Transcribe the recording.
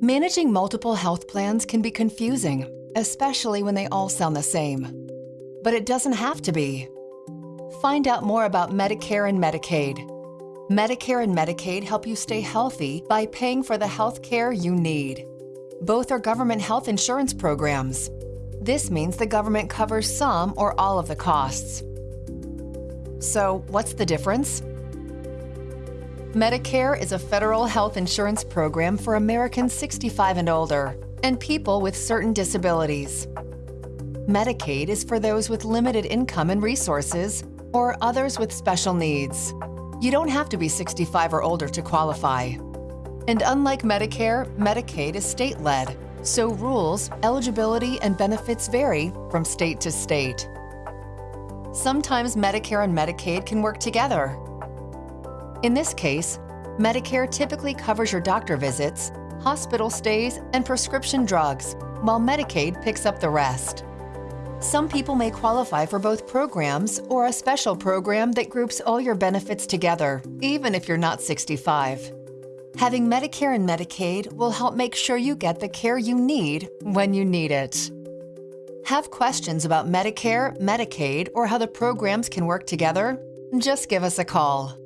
Managing multiple health plans can be confusing, especially when they all sound the same. But it doesn't have to be. Find out more about Medicare and Medicaid. Medicare and Medicaid help you stay healthy by paying for the health care you need. Both are government health insurance programs. This means the government covers some or all of the costs. So what's the difference? Medicare is a federal health insurance program for Americans 65 and older and people with certain disabilities. Medicaid is for those with limited income and resources or others with special needs. You don't have to be 65 or older to qualify. And unlike Medicare, Medicaid is state-led, so rules, eligibility, and benefits vary from state to state. Sometimes Medicare and Medicaid can work together, in this case, Medicare typically covers your doctor visits, hospital stays, and prescription drugs, while Medicaid picks up the rest. Some people may qualify for both programs or a special program that groups all your benefits together, even if you're not 65. Having Medicare and Medicaid will help make sure you get the care you need when you need it. Have questions about Medicare, Medicaid, or how the programs can work together? Just give us a call.